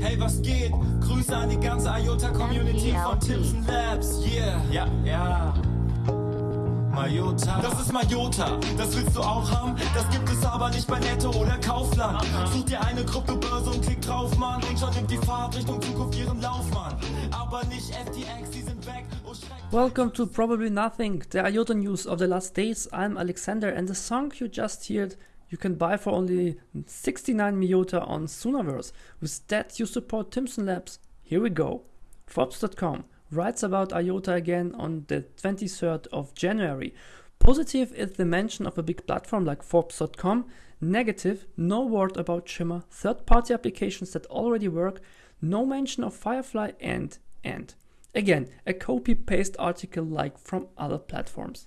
Hey, was geht? Grüße an die ganze IOTA-Community von Timpson Labs. Yeah, ja, ja. Majota. Das ist Majota, das willst du auch haben? Das gibt es aber nicht bei Netto oder Kaufland. Such dir eine Kryptobörse und klick drauf, Mann. Und schon nimmt die Fahrt Richtung Zukunft ihren Lauf, Mann. Aber nicht FTX, die sind weg. Oh, Welcome to Probably Nothing, the IOTA news of the last days. I'm Alexander, and the song you just heard you can buy for only 69 Myota on Soonaverse. With that, you support Timson Labs. Here we go. Forbes.com writes about IOTA again on the 23rd of January. Positive is the mention of a big platform like Forbes.com. Negative, no word about Shimmer, third party applications that already work, no mention of Firefly, and, and. Again, a copy paste article like from other platforms.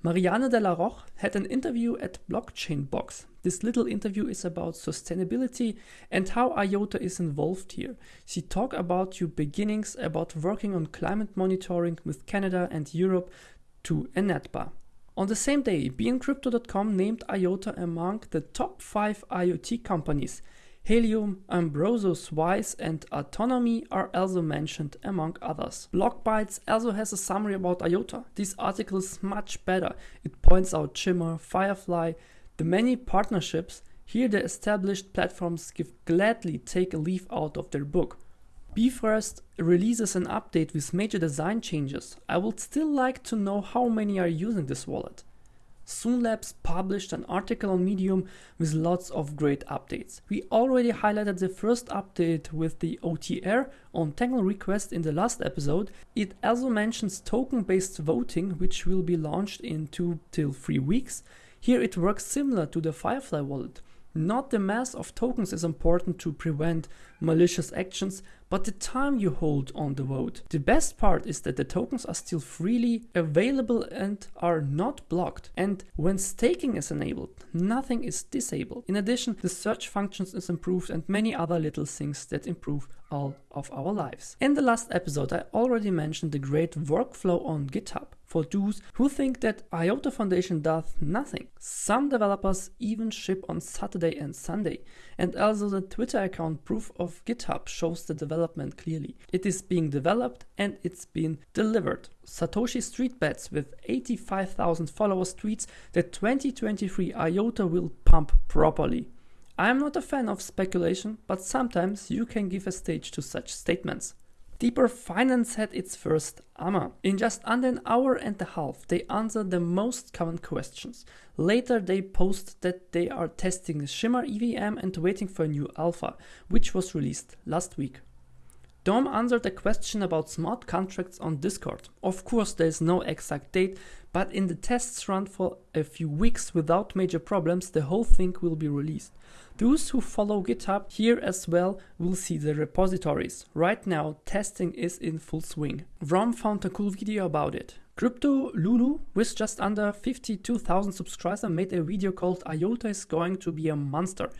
Mariana de la Roche had an interview at Blockchain Box. This little interview is about sustainability and how IOTA is involved here. She talked about her beginnings about working on climate monitoring with Canada and Europe to INATBA. On the same day, BeInCrypto.com named IOTA among the top 5 IoT companies. Helium, Ambrosus Wise, and Autonomy are also mentioned among others. Blockbytes also has a summary about IOTA. This article is much better. It points out Shimmer, Firefly, the many partnerships. Here the established platforms give gladly take a leaf out of their book. Bifrost releases an update with major design changes. I would still like to know how many are using this wallet. Soonlabs published an article on Medium with lots of great updates. We already highlighted the first update with the OTR on Tangle request in the last episode. It also mentions token based voting, which will be launched in two till three weeks. Here it works similar to the Firefly wallet. Not the mass of tokens is important to prevent malicious actions, but the time you hold on the vote. The best part is that the tokens are still freely available and are not blocked. And when staking is enabled, nothing is disabled. In addition, the search functions is improved and many other little things that improve all of our lives. In the last episode, I already mentioned the great workflow on GitHub for those who think that IOTA Foundation does nothing. Some developers even ship on Saturday and Sunday, and also the Twitter account Proof of GitHub shows the development clearly. It is being developed and it's being delivered. Satoshi Street Bets with 85,000 followers tweets that 2023 IOTA will pump properly. I am not a fan of speculation, but sometimes you can give a stage to such statements. Deepr Finance had its first AMA. In just under an hour and a half, they answered the most common questions. Later, they post that they are testing the Shimmer EVM and waiting for a new alpha, which was released last week. Dom answered a question about smart contracts on Discord. Of course, there is no exact date, but in the tests run for a few weeks without major problems, the whole thing will be released. Those who follow GitHub here as well will see the repositories. Right now, testing is in full swing. Vrom found a cool video about it. Crypto Lulu, with just under 52,000 subscribers, made a video called IOTA is going to be a monster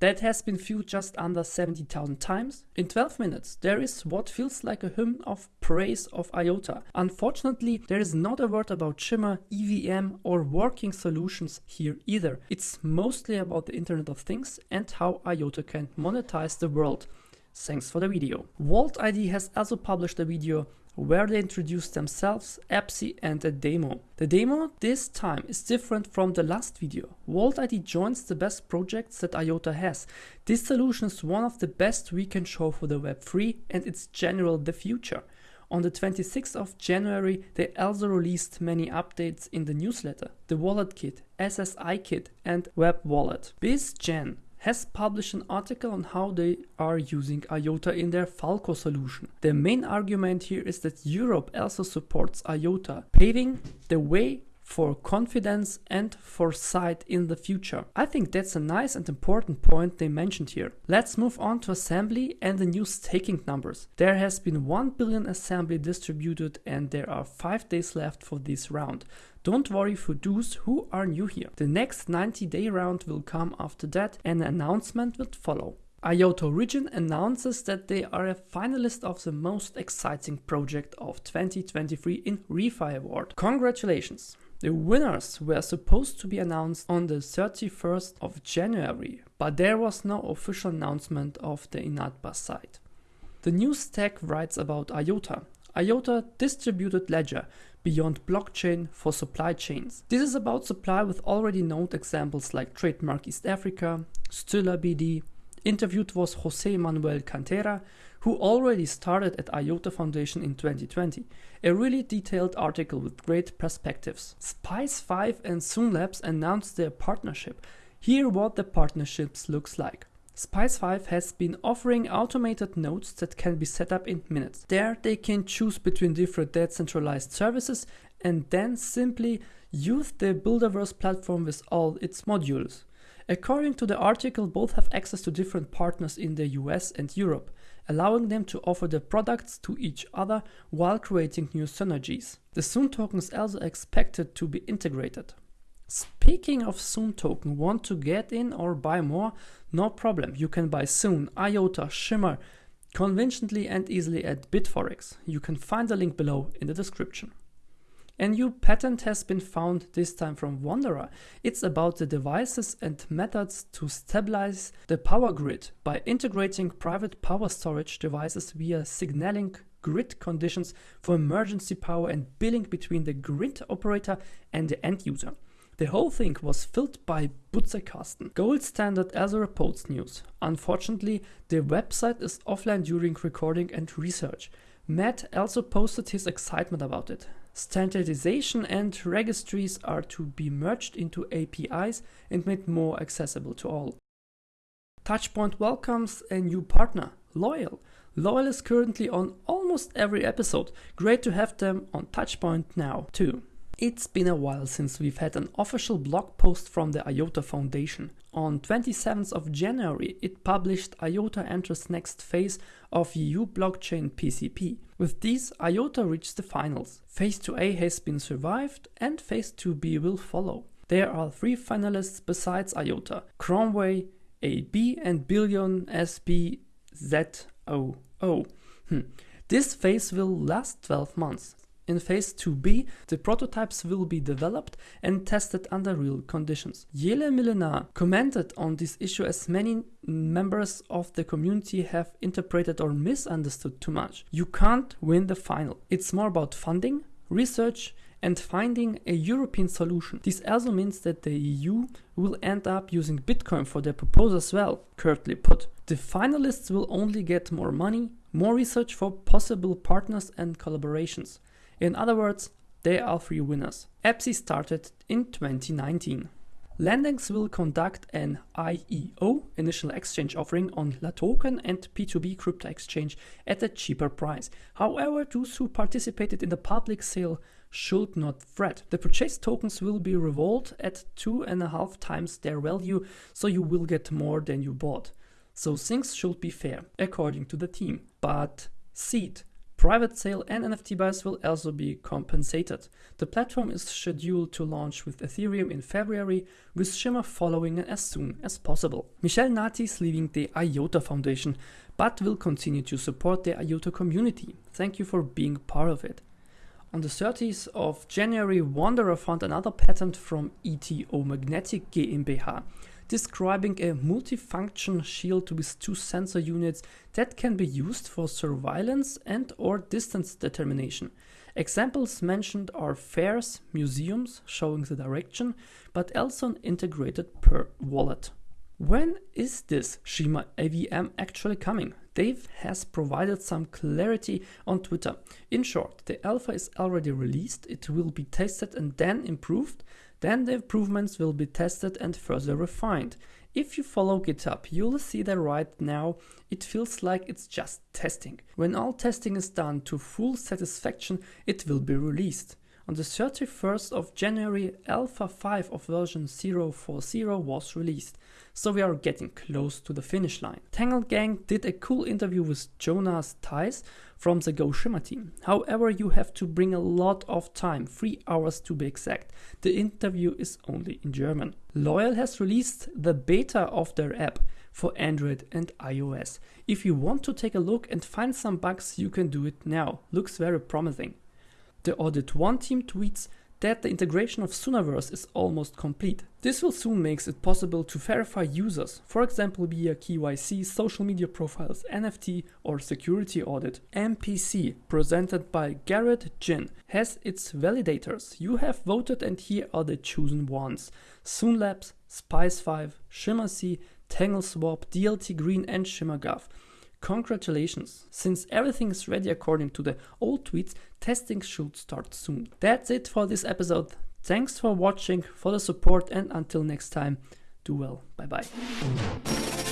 that has been viewed just under 70,000 times. In 12 minutes, there is what feels like a hymn of praise of IOTA. Unfortunately, there is not a word about Shimmer, EVM, or working solutions here either. It's mostly about the Internet of Things and how IOTA can monetize the world. Thanks for the video. Walt.id has also published a video where they introduce themselves, EBSI and a demo. The demo this time is different from the last video. Walt.id joins the best projects that IOTA has. This solution is one of the best we can show for the Web3 and its general the future. On the 26th of January, they also released many updates in the newsletter, the Wallet Kit, SSI Kit, and Web Wallet. BizGen has published an article on how they are using IOTA in their Falco solution. The main argument here is that Europe also supports IOTA, paving the way for confidence and foresight in the future. I think that's a nice and important point they mentioned here. Let's move on to assembly and the new staking numbers. There has been 1 billion assembly distributed and there are 5 days left for this round. Don't worry for those who are new here. The next 90 day round will come after that and an announcement will follow. IOTA Origin announces that they are a finalist of the most exciting project of 2023 in ReFi Award. Congratulations! The winners were supposed to be announced on the 31st of January, but there was no official announcement of the INATBA site. The news tag writes about IOTA, IOTA distributed ledger beyond blockchain for supply chains. This is about supply with already known examples like Trademark East Africa, Stiller BD. Interviewed was Jose Manuel Cantera, who already started at IOTA Foundation in 2020. A really detailed article with great perspectives. Spice5 and Soonlabs announced their partnership. Here what the partnerships looks like. Spice5 has been offering automated nodes that can be set up in minutes. There they can choose between different decentralized services and then simply use the Builderverse platform with all its modules. According to the article, both have access to different partners in the US and Europe, allowing them to offer their products to each other while creating new synergies. The Soon token is also expected to be integrated. Speaking of Soon token, want to get in or buy more? No problem, you can buy Soon, IOTA, Shimmer, conveniently and easily at Bitforex. You can find the link below in the description. A new patent has been found, this time from Wanderer. It's about the devices and methods to stabilize the power grid by integrating private power storage devices via signaling grid conditions for emergency power and billing between the grid operator and the end user. The whole thing was filled by Butzekasten, gold standard Azure reports news. Unfortunately, the website is offline during recording and research. Matt also posted his excitement about it. Standardization and registries are to be merged into APIs and made more accessible to all. Touchpoint welcomes a new partner, Loyal. Loyal is currently on almost every episode. Great to have them on Touchpoint now, too. It's been a while since we've had an official blog post from the IOTA Foundation. On 27th of January, it published IOTA enters next phase of EU blockchain PCP. With these, IOTA reached the finals. Phase 2A has been survived and Phase 2B will follow. There are three finalists besides IOTA, Cromway, AB and Billon SBZOO. Hmm. This phase will last 12 months. In phase 2b, the prototypes will be developed and tested under real conditions. Jelle Millenaar commented on this issue as many members of the community have interpreted or misunderstood too much. You can't win the final. It's more about funding, research, and finding a European solution. This also means that the EU will end up using Bitcoin for their proposal as well, curtly put. The finalists will only get more money, more research for possible partners and collaborations. In other words, they are three winners. EBSI started in 2019. Landex will conduct an IEO, initial exchange offering on LATOKEN and P2B crypto exchange at a cheaper price. However, those who participated in the public sale should not fret. The purchased tokens will be revolved at two and a half times their value, so you will get more than you bought. So things should be fair, according to the team. But seed Private sale and NFT buyers will also be compensated. The platform is scheduled to launch with Ethereum in February, with Shimmer following as soon as possible. Michel Nati is leaving the IOTA Foundation, but will continue to support the IOTA community. Thank you for being part of it. On the 30th of January, Wanderer found another patent from ETO Magnetic GmbH describing a multifunction shield with two sensor units that can be used for surveillance and or distance determination. Examples mentioned are fairs, museums showing the direction, but also an integrated per wallet. When is this Shimmer EVM actually coming? Dave has provided some clarity on Twitter. In short, the alpha is already released, it will be tested and then improved. Then the improvements will be tested and further refined. If you follow GitHub, you'll see that right now it feels like it's just testing. When all testing is done to full satisfaction, it will be released. On the 31st of January, Alpha 5 of version 040 was released, so we are getting close to the finish line. Tangle Gang did a cool interview with Jonas Theis from the Go Shimmer team. However, you have to bring a lot of time, 3 hours to be exact. The interview is only in German. Loyal has released the beta of their app for Android and iOS. If you want to take a look and find some bugs, you can do it now. Looks very promising. The Audit 1 team tweets that the integration of Soonaverse is almost complete. This will soon make it possible to verify users, for example via KYC, social media profiles, NFT or security audit. MPC, presented by Garrett Jin, has its validators. You have voted and here are the chosen ones. Soon Labs, Spice5, ShimmerSea, TangleSwap, DLT Green and ShimmerGov. Congratulations! Since everything is ready according to the old tweets, testing should start soon. That's it for this episode. Thanks for watching, for the support, and until next time, do well. Bye bye.